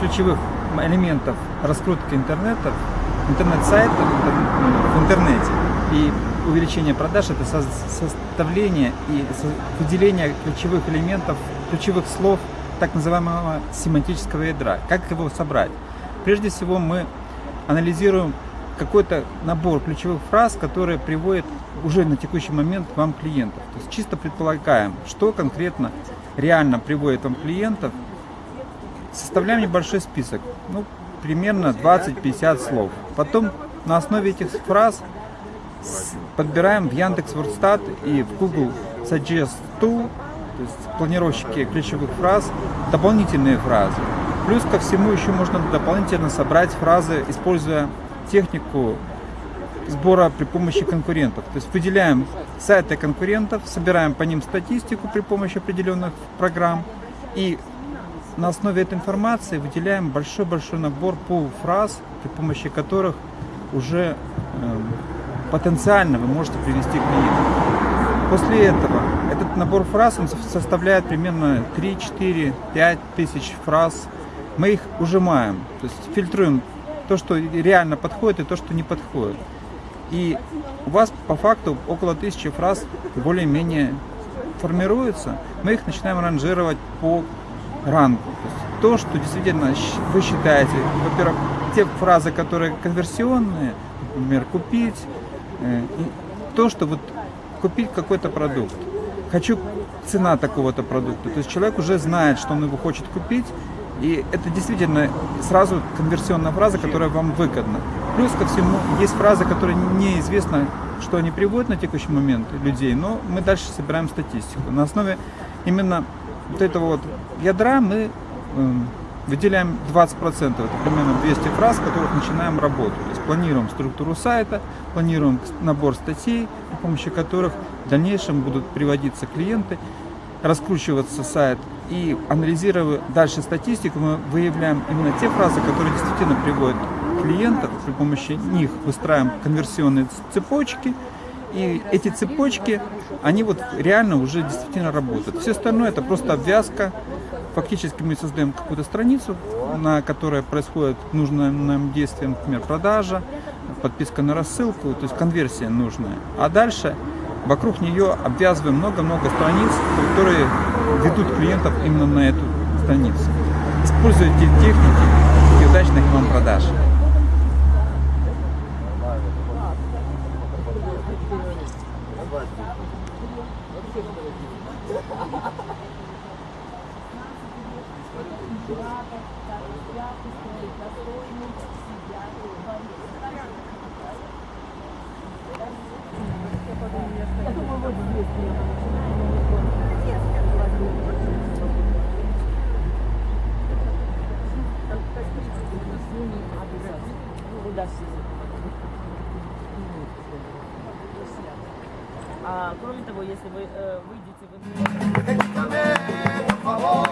ключевых элементов раскрутки интернета, интернет-сайтов в интернете и увеличение продаж это составление и выделение ключевых элементов, ключевых слов так называемого семантического ядра. Как его собрать? Прежде всего мы анализируем какой-то набор ключевых фраз, которые приводят уже на текущий момент вам клиентов. То есть чисто предполагаем, что конкретно реально приводит вам клиентов. Составляем небольшой список, ну, примерно 20-50 слов. Потом на основе этих фраз подбираем в Яндекс Вордстат и в Google Suggest Tool, то есть планировщики ключевых фраз, дополнительные фразы. Плюс ко всему еще можно дополнительно собрать фразы, используя технику сбора при помощи конкурентов. То есть выделяем сайты конкурентов, собираем по ним статистику при помощи определенных программ и на основе этой информации выделяем большой-большой набор фраз, при помощи которых уже э, потенциально вы можете привести клиента. После этого этот набор фраз он составляет примерно 3, 4, 5 тысяч фраз. Мы их ужимаем, то есть фильтруем то, что реально подходит и то, что не подходит. И у вас по факту около тысячи фраз более-менее формируется. Мы их начинаем ранжировать по рангу. То, то, что действительно вы считаете, во-первых, те фразы, которые конверсионные, например, купить, э, то, что вот купить какой-то продукт. Хочу цена такого-то продукта. То есть человек уже знает, что он его хочет купить, и это действительно сразу конверсионная фраза, которая вам выгодна. Плюс ко всему, есть фразы, которые неизвестно, что они приводят на текущий момент людей, но мы дальше собираем статистику. На основе именно вот этого вот ядра мы э, выделяем 20%, это примерно 200 фраз, с которых начинаем работу. То есть планируем структуру сайта, планируем набор статей, при помощи которых в дальнейшем будут приводиться клиенты, раскручиваться сайт. И анализируя дальше статистику, мы выявляем именно те фразы, которые действительно приводят клиентов, при помощи них выстраиваем конверсионные цепочки, и эти цепочки, они вот реально уже действительно работают. Все остальное это просто обвязка. Фактически мы создаем какую-то страницу, на которой происходит нужное нам действие, например, продажа, подписка на рассылку, то есть конверсия нужная. А дальше вокруг нее обвязываем много-много страниц, которые ведут клиентов именно на эту страницу. Используйте техники и удачных вам продаж. Я А кроме того, если вы э, выйдете в